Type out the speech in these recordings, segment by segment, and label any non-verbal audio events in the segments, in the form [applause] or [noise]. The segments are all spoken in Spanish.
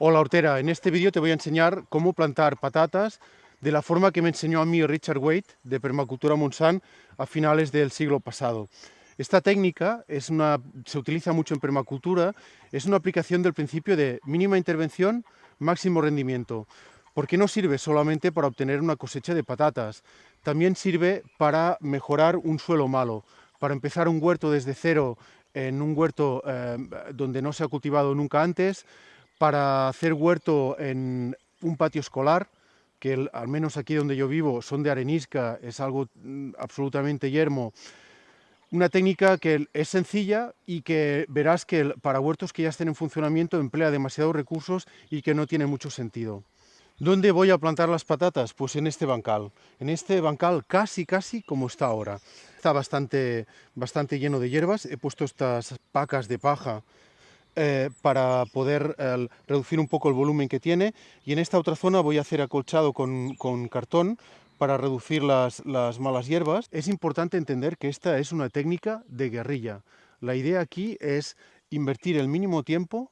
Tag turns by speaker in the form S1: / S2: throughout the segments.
S1: Hola hortera, en este vídeo te voy a enseñar cómo plantar patatas de la forma que me enseñó a mí Richard Waite de Permacultura Monsanto a finales del siglo pasado. Esta técnica se utiliza mucho en permacultura, es una aplicación del principio de mínima intervención, máximo rendimiento, porque no sirve solamente para obtener una cosecha de patatas, también sirve para mejorar un suelo malo, para empezar un huerto desde cero en un huerto eh, donde no se ha cultivado nunca antes, para hacer huerto en un patio escolar, que al menos aquí donde yo vivo son de arenisca, es algo mm, absolutamente yermo. Una técnica que es sencilla y que verás que para huertos que ya estén en funcionamiento emplea demasiados recursos y que no tiene mucho sentido. ¿Dónde voy a plantar las patatas? Pues en este bancal. En este bancal casi, casi como está ahora. Está bastante, bastante lleno de hierbas. He puesto estas pacas de paja eh, para poder reducir un poco el volumen que tiene y en esta otra zona voy a hacer acolchado con, cartón para reducir las, malas hierbas. Es importante entender que esta es una técnica de guerrilla. La idea aquí es invertir el mínimo tiempo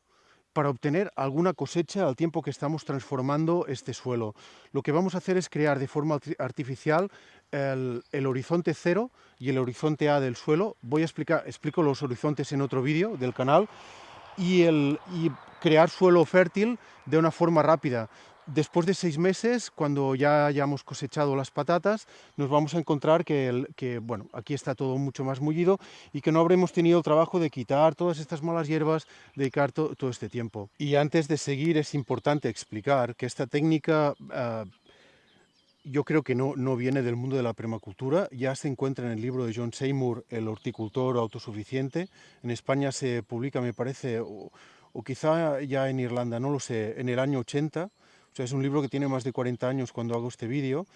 S1: para obtener alguna cosecha al tiempo que estamos transformando este suelo. Lo que vamos a hacer es crear de forma artificial el, el, horizonte cero y el horizonte A del suelo. Voy a explicar, explico los horizontes en otro vídeo del canal, y, el, crear suelo fértil de una forma rápida. Después de seis meses, cuando ya hayamos cosechado las patatas, nos vamos a encontrar que, el, que bueno, aquí está todo mucho más mullido y que no habremos tenido el trabajo de quitar todas estas malas hierbas, dedicar todo este tiempo. Y antes de seguir es importante explicar que esta técnica uh, yo creo que no, no viene del mundo de la permacultura, ya se encuentra en el libro de John Seymour, El horticultor autosuficiente. En España se publica, me parece, o, quizá ya en Irlanda, no lo sé, en el año 80. O sea, es un libro que tiene más de 40 años cuando hago este vídeo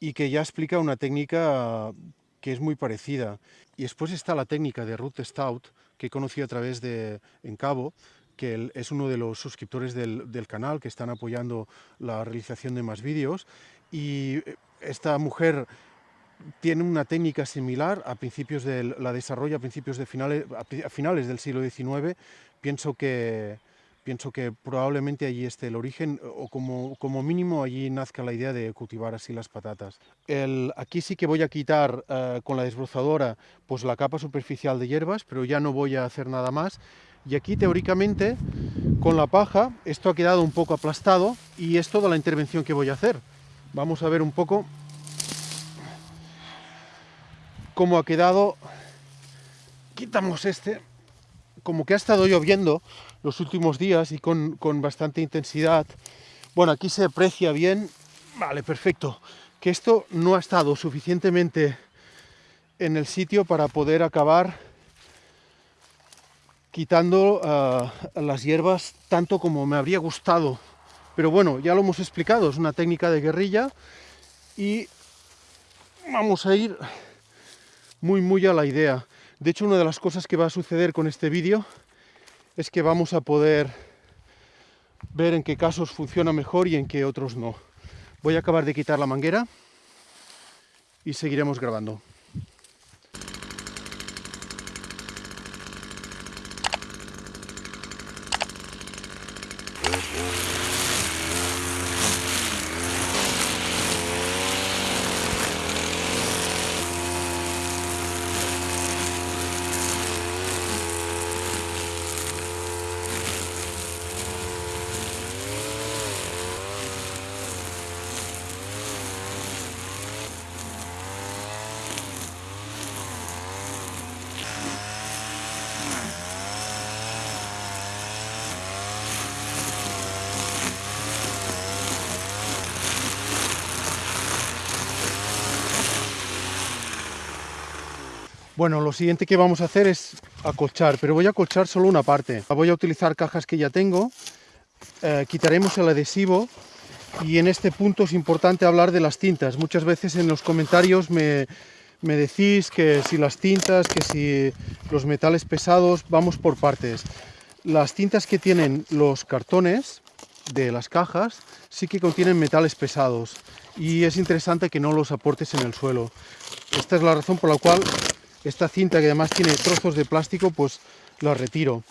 S1: y que ya explica una técnica que es muy parecida. Y después está la técnica de Ruth Stout, que he conocido a través de En Cabo, que es uno de los suscriptores del, del, canal que están apoyando la realización de más vídeos y eh, esta mujer tiene una técnica similar, a principios de, la desarrolla a principios de finales, finales del siglo XIX, pienso que, pienso que probablemente allí esté el origen, o como, como mínimo allí nazca la idea de cultivar así las patatas. El, aquí sí que voy a quitar uh, con la desbrozadora pues la capa superficial de hierbas, pero ya no voy a hacer nada más. Y aquí teóricamente, con la paja, esto ha quedado un poco aplastado y es toda la intervención que voy a hacer. Vamos a ver un poco cómo ha quedado. Quitamos este. Como que ha estado lloviendo los últimos días y con, con bastante intensidad. Bueno, aquí se aprecia bien. Vale, perfecto. Que esto no ha estado suficientemente en el sitio para poder acabar quitando uh, las hierbas tanto como me habría gustado pero bueno, ya lo hemos explicado, es una técnica de guerrilla y vamos a ir muy muy a la idea. De hecho, una de las cosas que va a suceder con este vídeo es que vamos a poder ver en qué casos funciona mejor y en qué otros no. Voy a acabar de quitar la manguera y seguiremos grabando. Bueno, lo siguiente que vamos a hacer es acolchar, pero voy a acolchar solo una parte. Voy a utilizar cajas que ya tengo, eh, quitaremos el adhesivo y en este punto es importante hablar de las tintas. Muchas veces en los comentarios me, me decís que si las tintas, que si los metales pesados, vamos por partes. Las tintas que tienen los cartones de las cajas sí que contienen metales pesados y es interesante que no los aportes en el suelo. Esta es la razón por la cual esta cinta que además tiene trozos de plástico, pues la retiro.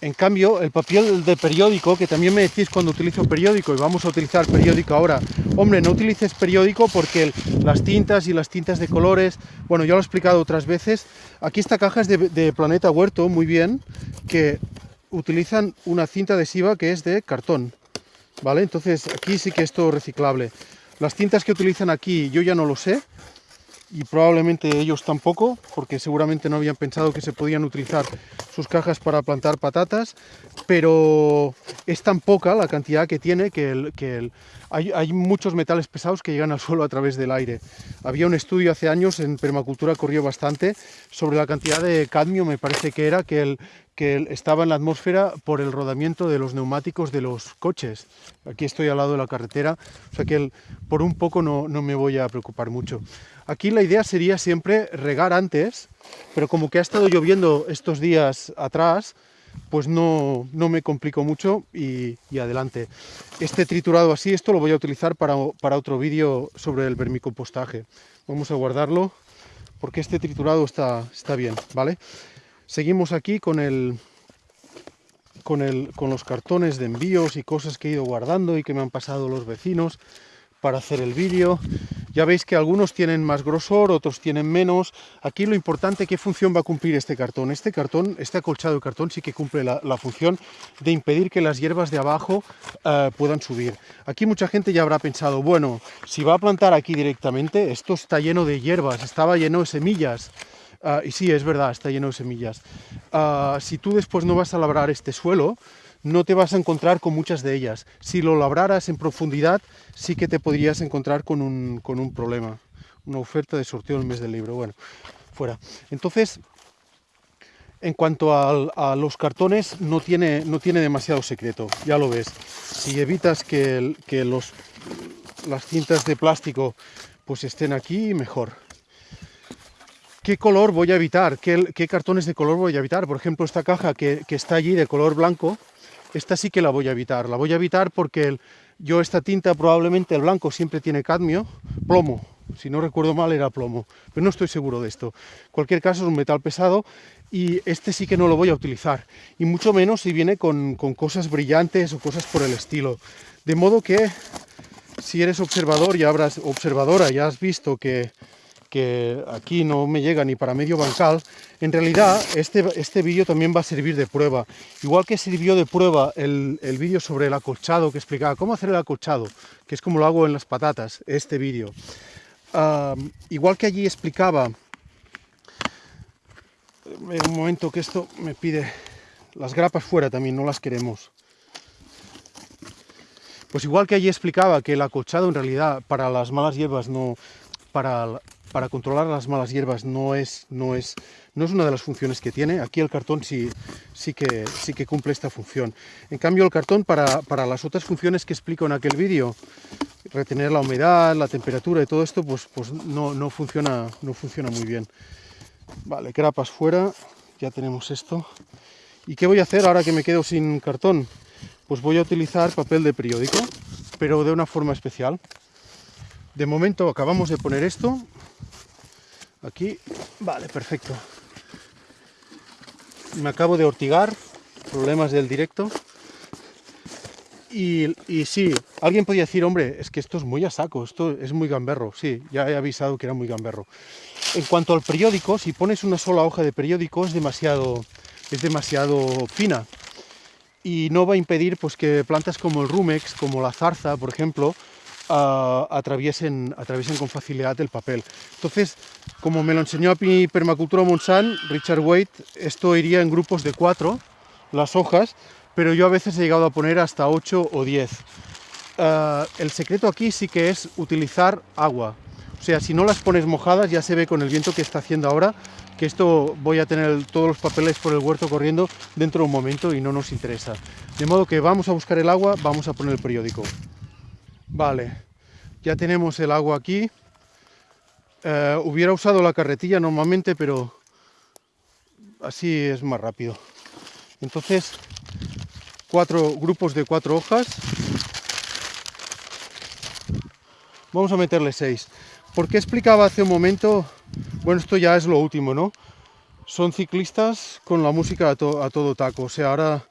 S1: En cambio, el papel de periódico, que también me decís cuando utilizo periódico, y vamos a utilizar periódico ahora, hombre, no utilices periódico porque las tintas y las tintas de colores, bueno, ya lo he explicado otras veces, aquí esta caja es de, de Planeta Huerto, muy bien, que utilizan una cinta adhesiva que es de cartón, ¿vale? Entonces aquí sí que es todo reciclable. Las tintas que utilizan aquí yo ya no lo sé, y probablemente ellos tampoco, porque seguramente no habían pensado que se podían utilizar sus cajas para plantar patatas, pero es tan poca la cantidad que tiene que, el, que hay, hay, muchos metales pesados que llegan al [laughs] suelo a través del aire. Había un estudio hace años, en permacultura corrió bastante, sobre la cantidad de cadmio, me parece que era, que, el, que estaba en la atmósfera por el rodamiento de los neumáticos de los coches. Aquí estoy al lado de la carretera, o sea que el, por un poco no, no me voy a preocupar mucho. Aquí la idea sería siempre regar antes, pero como que ha estado lloviendo estos días atrás, pues no, no me complico mucho y, adelante. Este triturado así, esto lo voy a utilizar para, para otro vídeo sobre el vermicompostaje. Vamos a guardarlo porque este triturado está, está bien, ¿vale? Seguimos aquí con el, con, el, con los cartones de envíos y cosas que he ido guardando y que me han pasado los vecinos para hacer el vídeo. Ya veis que algunos tienen más grosor, otros tienen menos. Aquí lo importante, ¿qué función va a cumplir este cartón? Este cartón, este acolchado de cartón sí que cumple la, función de impedir que las hierbas de abajo uh, puedan subir. Aquí mucha gente ya habrá pensado, bueno, si va a plantar aquí directamente, esto está lleno de hierbas, estaba lleno de semillas. Uh, y sí, es verdad, está lleno de semillas. Uh, si tú después no vas a labrar este suelo, no te vas a encontrar con muchas de ellas. Si lo labraras en profundidad, sí que te podrías encontrar con un, con un problema. Una oferta de sorteo el mes del libro. Bueno, fuera. Entonces, en cuanto a, a, los cartones, no tiene, no tiene demasiado secreto, ya lo ves. Si evitas que, que los, las cintas de plástico pues estén aquí, mejor. ¿Qué color voy a evitar? ¿Qué, ¿Qué, cartones de color voy a evitar? Por ejemplo, esta caja que, que está allí de color blanco, esta sí que la voy a evitar. La voy a evitar porque el, yo esta tinta probablemente el blanco siempre tiene cadmio, plomo, si no recuerdo mal era plomo, pero no estoy seguro de esto. En cualquier caso es un metal pesado y este sí que no lo voy a utilizar, y mucho menos si viene con, con cosas brillantes o cosas por el estilo. De modo que si eres observador y habrás observadora, ya has visto que que aquí no me llega ni para medio bancal, en realidad este, este vídeo también va a servir de prueba. Igual que sirvió de prueba el, el vídeo sobre el acolchado, que explicaba cómo hacer el acolchado, que es como lo hago en las patatas, este vídeo. Uh, igual que allí explicaba, un momento que esto me pide, las grapas fuera también, no las queremos. Pues igual que allí explicaba que el acolchado en realidad para las malas hierbas no, para para controlar las malas hierbas no es, no es, no es una de las funciones que tiene. Aquí el cartón sí, sí, que, sí que cumple esta función. En cambio el cartón para, para las otras funciones que explico en aquel vídeo, retener la humedad, la temperatura y todo esto, pues, pues no, no, funciona, no funciona muy bien. Vale, grapas fuera, ya tenemos esto. ¿Y qué voy a hacer ahora que me quedo sin cartón? Pues voy a utilizar papel de periódico, pero de una forma especial. De momento acabamos de poner esto, Aquí, vale, perfecto. Me acabo de ortigar, problemas del directo. Y, y, sí, alguien podría decir, hombre, es que esto es muy a saco, esto es muy gamberro. Sí, ya he avisado que era muy gamberro. En cuanto al periódico, si pones una sola hoja de periódico es demasiado, es demasiado fina. Y no va a impedir pues, que plantas como el rumex, como la zarza, por ejemplo, uh, atraviesen, atraviesen con facilidad el papel. Entonces, como me lo enseñó a mi permacultura Monsanto, Richard Waite, esto iría en grupos de cuatro, las hojas, pero yo a veces he llegado a poner hasta 8 o 10. Uh, el secreto aquí sí que es utilizar agua. O sea, si no las pones mojadas, ya se ve con el viento que está haciendo ahora, que esto voy a tener todos los papeles por el huerto corriendo dentro de un momento y no nos interesa. De modo que vamos a buscar el agua, vamos a poner el periódico. Vale, ya tenemos el agua aquí. Eh, hubiera usado la carretilla normalmente, pero así es más rápido. Entonces, cuatro grupos de cuatro hojas. Vamos a meterle seis. Porque explicaba hace un momento, bueno, esto ya es lo último, ¿no? Son ciclistas con la música a, to a todo taco. O sea, ahora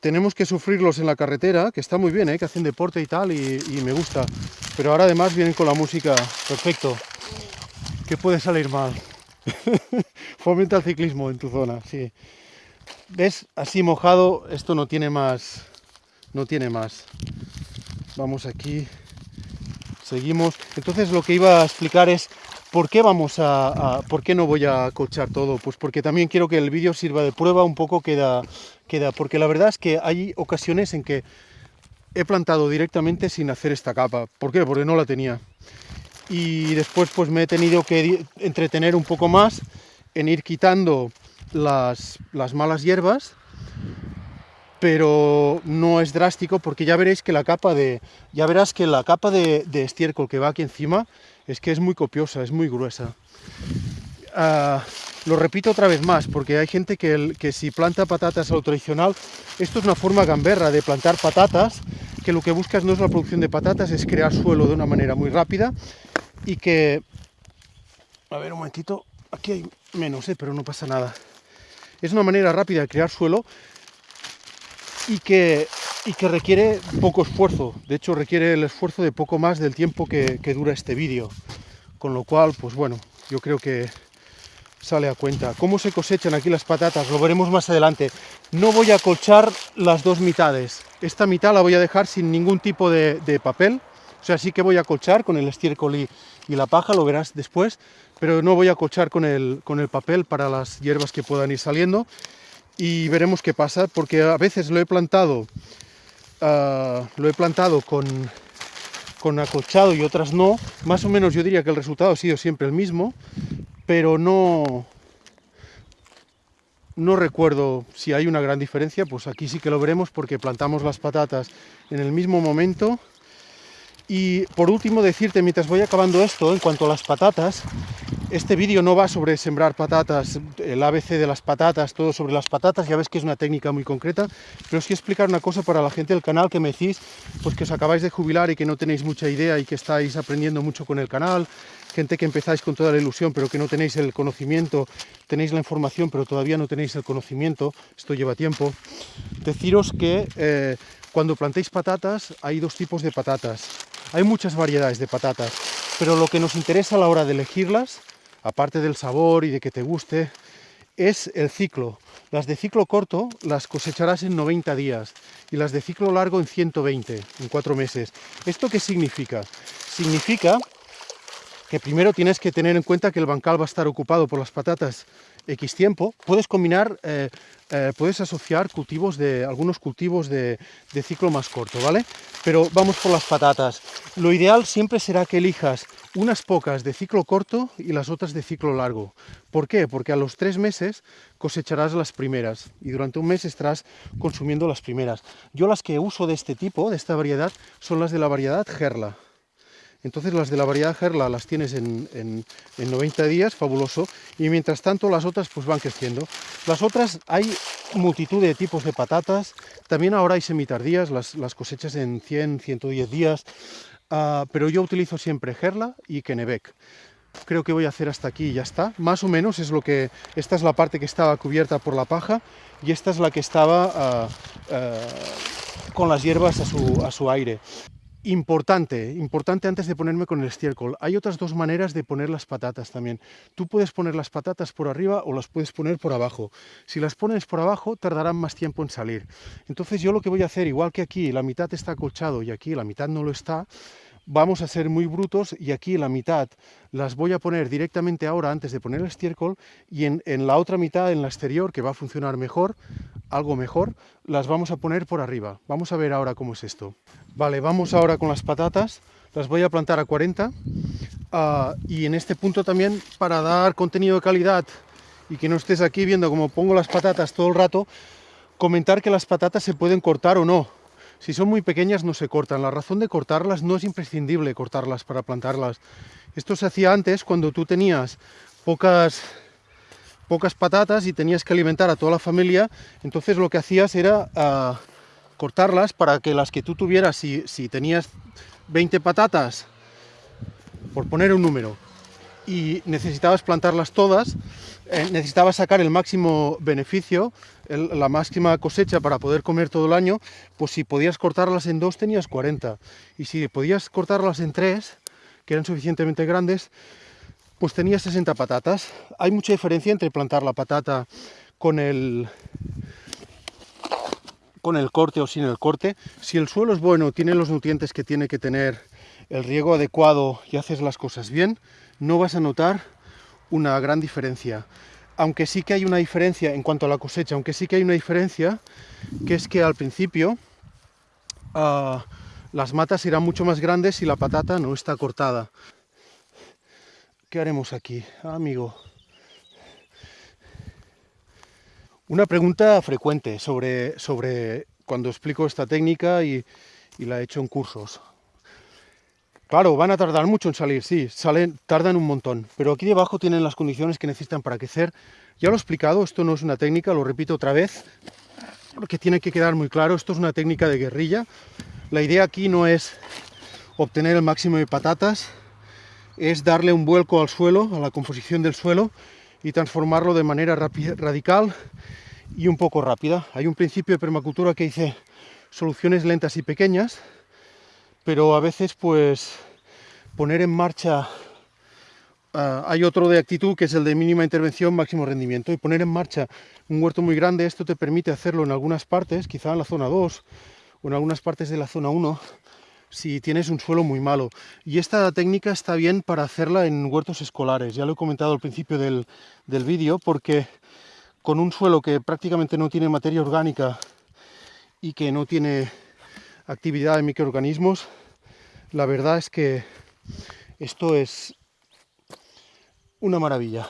S1: tenemos que sufrirlos en la carretera, que está muy bien, ¿eh? que hacen deporte y tal, y, y me gusta. Pero ahora además vienen con la música, perfecto. ¿Qué puede salir mal? [laughs] Fomenta el ciclismo en tu zona, sí. ¿Ves? Así mojado, esto no tiene más. No tiene más. Vamos aquí. Seguimos. Entonces lo que iba a explicar es por qué vamos a, por qué no voy a cochar todo. Pues porque también quiero que el vídeo sirva de prueba un poco queda, queda. Porque la verdad es que hay ocasiones en que he plantado directamente sin hacer esta capa. ¿Por qué? Porque no la tenía y después pues me he tenido que entretener un poco más en ir quitando las, malas hierbas pero no es drástico porque ya veréis que la capa de ya verás que la capa de, estiércol que va aquí encima es que es muy copiosa, es muy gruesa. Ah, lo repito otra vez más, porque hay gente que, que si planta patatas a lo tradicional, esto es una forma gamberra de plantar patatas, que lo que buscas no es la producción de patatas, es crear suelo de una manera muy rápida y que... A ver, un momentito, aquí hay menos, ¿eh? pero no pasa nada. Es una manera rápida de crear suelo y que, y que requiere poco esfuerzo. De hecho, requiere el esfuerzo de poco más del tiempo que, que dura este vídeo. Con lo cual, pues bueno, yo creo que sale a cuenta. ¿Cómo se cosechan aquí las patatas? Lo veremos más adelante. No voy a colchar las dos mitades. Esta mitad la voy a dejar sin ningún tipo de, papel. O sea, sí que voy a colchar con el estiércol y, la paja, lo verás después, pero no voy a cochar con el, con el papel para las hierbas que puedan ir saliendo y veremos qué pasa, porque a veces lo he plantado, uh, lo he plantado con, con acolchado y otras no, más o menos yo diría que el resultado ha sido siempre el mismo, pero no, no recuerdo si hay una gran diferencia, pues aquí sí que lo veremos porque plantamos las patatas en el mismo momento. Y por último decirte, mientras voy acabando esto, en cuanto a las patatas, este vídeo no va sobre sembrar patatas, el ABC de las patatas, todo sobre las patatas, ya ves que es una técnica muy concreta, pero os quiero explicar una cosa para la gente del canal que me decís, pues que os acabáis de jubilar y que no tenéis mucha idea y que estáis aprendiendo mucho con el canal, gente que empezáis con toda la ilusión pero que no tenéis el conocimiento, tenéis la información pero todavía no tenéis el conocimiento, esto lleva tiempo, deciros que eh, cuando plantéis patatas hay dos tipos de patatas, hay muchas variedades de patatas, pero lo que nos interesa a la hora de elegirlas, aparte del sabor y de que te guste, es el ciclo. Las de ciclo corto las cosecharás en 90 días y las de ciclo largo en 120, en 4 meses. ¿Esto qué significa? Significa que primero tienes que tener en cuenta que el bancal va a estar ocupado por las patatas X tiempo. Puedes combinar, eh, eh, puedes asociar cultivos de, algunos cultivos de, de, ciclo más corto, ¿vale? Pero vamos por las patatas. Lo ideal siempre será que elijas unas pocas de ciclo corto y las otras de ciclo largo. ¿Por qué? Porque a los tres meses cosecharás las primeras y durante un mes estarás consumiendo las primeras. Yo las que uso de este tipo, de esta variedad, son las de la variedad Gerla. Entonces las de la variedad Gerla las tienes en, 90 días, fabuloso, y mientras tanto las otras pues van creciendo. Las otras hay multitud de tipos de patatas, también ahora hay semitardías, las, las cosechas en 100, 110 días, uh, pero yo utilizo siempre Gerla y Kennebec. Creo que voy a hacer hasta aquí y ya está. Más o menos es lo que... Esta es la parte que estaba cubierta por la paja y esta es la que estaba uh, uh, con las hierbas a su, a su aire. Importante, importante antes de ponerme con el estiércol. Hay otras dos maneras de poner las patatas también. Tú puedes poner las patatas por arriba o las puedes poner por abajo. Si las pones por abajo tardarán más tiempo en salir. Entonces yo lo que voy a hacer, igual que aquí la mitad está acolchado y aquí la mitad no lo está, vamos a ser muy brutos y aquí la mitad las voy a poner directamente ahora antes de poner el estiércol y en, en, la otra mitad, en la exterior, que va a funcionar mejor, algo mejor, las vamos a poner por arriba. Vamos a ver ahora cómo es esto. Vale, vamos ahora con las patatas, las voy a plantar a 40 uh, ah, y en este punto también para dar contenido de calidad y que no estés aquí viendo cómo pongo las patatas todo el rato, comentar que las patatas se pueden cortar o no si son muy pequeñas no se cortan. La razón de cortarlas no es imprescindible cortarlas para plantarlas. Esto se hacía antes cuando tú tenías pocas, pocas patatas y tenías que alimentar a toda la familia. Entonces lo que hacías era uh, cortarlas para que las que tú tuvieras, si, si tenías 20 patatas, por poner un número, y necesitabas plantarlas todas, eh, necesitabas sacar el máximo beneficio, la máxima cosecha para poder comer todo el año, pues si podías cortarlas en dos tenías 40, y si podías cortarlas en tres, que eran suficientemente grandes, pues tenías 60 patatas. Hay mucha diferencia entre plantar la patata con el, con el corte o sin el corte. Si el suelo es bueno, tiene los nutrientes que tiene que tener, el riego adecuado y haces las cosas bien, no vas a notar una gran diferencia. Aunque sí que hay una diferencia en cuanto a la cosecha, aunque sí que hay una diferencia, que es que al principio uh, las matas irán mucho más grandes si la patata no está cortada. ¿Qué haremos aquí, amigo? Una pregunta frecuente sobre, sobre cuando explico esta técnica y, y la he hecho en cursos. Claro, van a tardar mucho en salir, sí, salen, tardan un montón, pero aquí debajo tienen las condiciones que necesitan para crecer. Ya lo he explicado, esto no es una técnica, lo repito otra vez, porque tiene que quedar muy claro, esto es una técnica de guerrilla. La idea aquí no es obtener el máximo de patatas, es darle un vuelco al suelo, a la composición del suelo, y transformarlo de manera radical y un poco rápida. Hay un principio de permacultura que dice soluciones lentas y pequeñas, pero a veces pues poner en marcha, uh, hay otro de actitud que es el de mínima intervención, máximo rendimiento, y poner en marcha un huerto muy grande, esto te permite hacerlo en algunas partes, quizá en la zona 2 o en algunas partes de la zona 1, si tienes un suelo muy malo. Y esta técnica está bien para hacerla en huertos escolares, ya lo he comentado al principio del, del vídeo, porque con un suelo que prácticamente no tiene materia orgánica y que no tiene actividad de microorganismos, la verdad es que esto es una maravilla.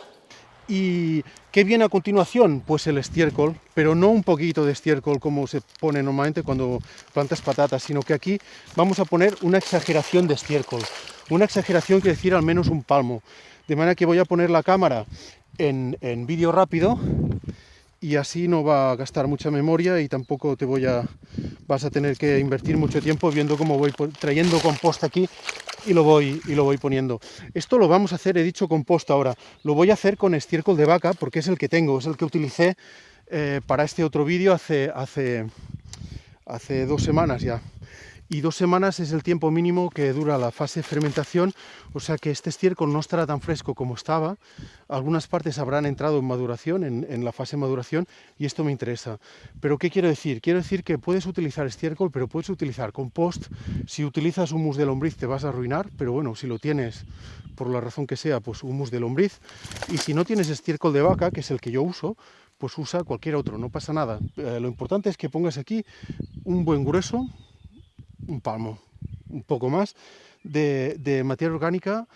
S1: ¿Y qué viene a continuación? Pues el estiércol, pero no un poquito de estiércol como se pone normalmente cuando plantas patatas, sino que aquí vamos a poner una exageración de estiércol. Una exageración quiere decir al menos un palmo. De manera que voy a poner la cámara en, en vídeo rápido y así no va a gastar mucha memoria y tampoco te voy a vas a tener que invertir mucho tiempo viendo cómo voy trayendo compost aquí y lo voy y lo voy poniendo. Esto lo vamos a hacer, he dicho compost ahora, lo voy a hacer con estiércol de vaca porque es el que tengo, es el que utilicé eh, para este otro vídeo hace, hace, hace dos semanas ya y dos semanas es el tiempo mínimo que dura la fase de fermentación, o sea que este estiércol no estará tan fresco como estaba, algunas partes habrán entrado en maduración, en, la fase de maduración, y esto me interesa. Pero ¿qué quiero decir? Quiero decir que puedes utilizar estiércol, pero puedes utilizar compost, si utilizas humus de lombriz te vas a arruinar, pero bueno, si lo tienes por la razón que sea, pues humus de lombriz, y si no tienes estiércol de vaca, que es el que yo uso, pues usa cualquier otro, no pasa nada. Eh, lo importante es que pongas aquí un buen grueso, un palmo, un poco más, de, materia orgánica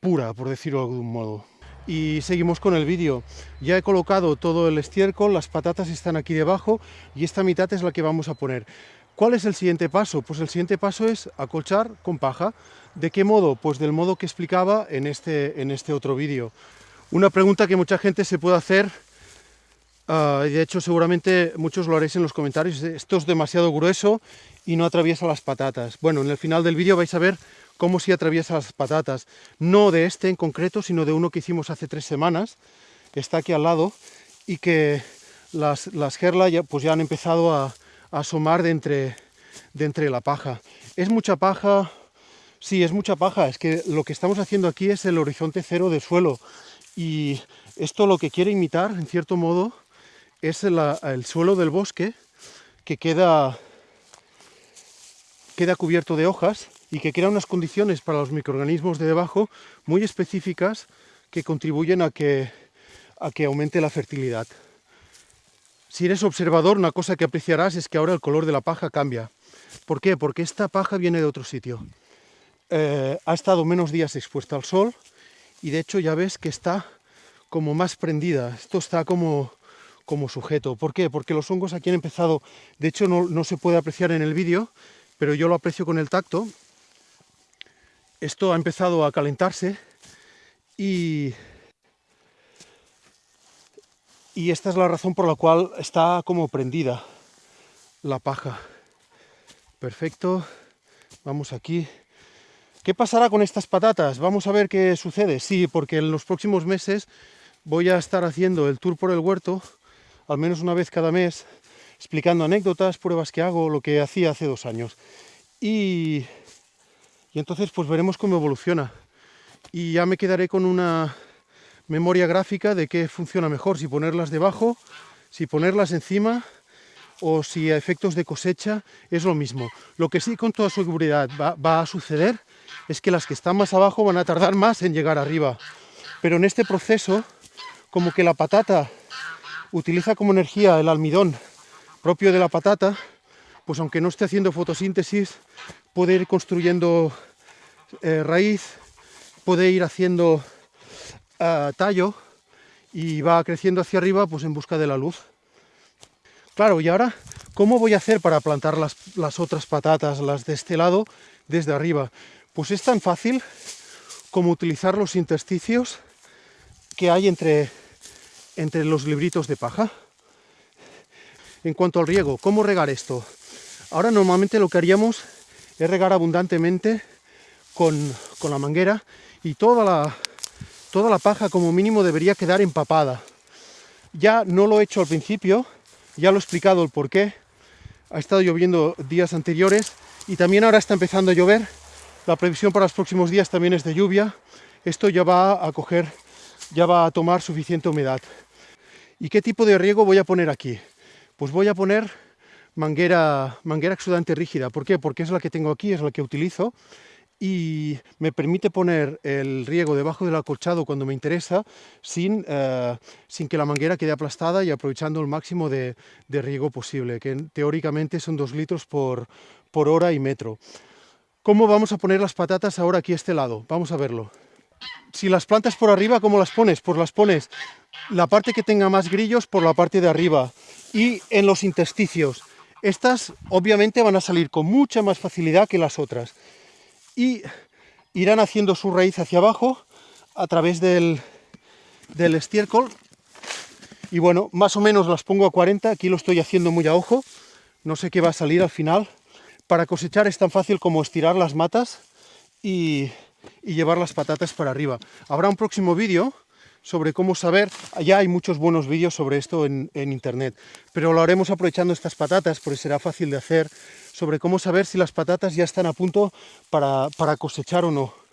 S1: pura, por decirlo de algún modo. Y seguimos con el vídeo. Ya he colocado todo el estiércol, las patatas están aquí debajo y esta mitad es la que vamos a poner. ¿Cuál es el siguiente paso? Pues el siguiente paso es acolchar con paja. ¿De qué modo? Pues del modo que explicaba en este, en este otro vídeo. Una pregunta que mucha gente se puede hacer Ah, de hecho, seguramente muchos lo haréis en los comentarios. Esto es demasiado grueso y no atraviesa las patatas. Bueno, en el final del vídeo vais a ver cómo si atraviesa las patatas. No de este en concreto, sino de uno que hicimos hace tres semanas, que está aquí al lado, y que las, las gerlas ya, pues ya han empezado a, asomar de entre, de entre la paja. ¿Es mucha paja? Sí, es mucha paja. Es que lo que estamos haciendo aquí es el horizonte cero del suelo. Y esto lo que quiere imitar, en cierto modo, es el suelo del bosque que queda, queda cubierto de hojas y que crea unas condiciones para los microorganismos de debajo muy específicas que contribuyen a que, a que aumente la fertilidad. Si eres observador, una cosa que apreciarás es que ahora el color de la paja cambia. ¿Por qué? Porque esta paja viene de otro sitio. Eh, ha estado menos días expuesta al sol y de hecho ya ves que está como más prendida. Esto está como, como sujeto. ¿Por qué? Porque los hongos aquí han empezado, de hecho no, se puede apreciar en el vídeo, pero yo lo aprecio con el tacto. Esto ha empezado a calentarse y, y esta es la razón por la cual está como prendida la paja. Perfecto, vamos aquí. ¿Qué pasará con estas patatas? Vamos a ver qué sucede. Sí, porque en los próximos meses voy a estar haciendo el tour por el huerto, al menos una vez cada mes, explicando anécdotas, pruebas que hago, lo que hacía hace dos años. Y, y entonces pues veremos cómo evoluciona. Y ya me quedaré con una memoria gráfica de qué funciona mejor, si ponerlas debajo, si ponerlas encima o si a efectos de cosecha es lo mismo. Lo que sí con toda seguridad va, va, a suceder es que las que están más abajo van a tardar más en llegar arriba. Pero en este proceso, como que la patata utiliza como energía el almidón propio de la patata, pues aunque no esté haciendo fotosíntesis, puede ir construyendo eh, raíz, puede ir haciendo uh, tallo y va creciendo hacia arriba pues en busca de la luz. Claro, y ahora, ¿cómo voy a hacer para plantar las otras patatas, las de este lado, desde arriba? Pues es tan fácil como utilizar los intersticios que hay entre, entre los libritos de paja. En cuanto al riego, ¿cómo regar esto? Ahora normalmente lo que haríamos es regar abundantemente con, con la manguera y toda la, toda la paja como mínimo debería quedar empapada. Ya no lo he hecho al principio, ya lo he explicado el por qué. Ha estado lloviendo días anteriores y también ahora está empezando a llover. La previsión para los próximos días también es de lluvia. Esto ya va a coger, ya va a tomar suficiente humedad. ¿Y qué tipo de riego voy a poner aquí? Pues voy a poner manguera, manguera exudante rígida. ¿Por qué? Porque es la que tengo aquí, es la que utilizo y me permite poner el riego debajo del acolchado cuando me interesa sin, eh, sin que la manguera quede aplastada y aprovechando el máximo de, de, riego posible, que teóricamente son dos litros por, por hora y metro. ¿Cómo vamos a poner las patatas ahora aquí a este lado? Vamos a verlo. Si las plantas por arriba, ¿cómo las pones? Pues las pones la parte que tenga más grillos por la parte de arriba y en los intersticios. Estas obviamente van a salir con mucha más facilidad que las otras y irán haciendo su raíz hacia abajo a través del, del estiércol. Y bueno, más o menos las pongo a 40, aquí lo estoy haciendo muy a ojo, no sé qué va a salir al final. Para cosechar es tan fácil como estirar las matas y, y llevar las patatas para arriba. Habrá un próximo vídeo sobre cómo saber, ya hay muchos buenos vídeos sobre esto en, en, internet, pero lo haremos aprovechando estas patatas, porque será fácil de hacer, sobre cómo saber si las patatas ya están a punto para, para cosechar o no.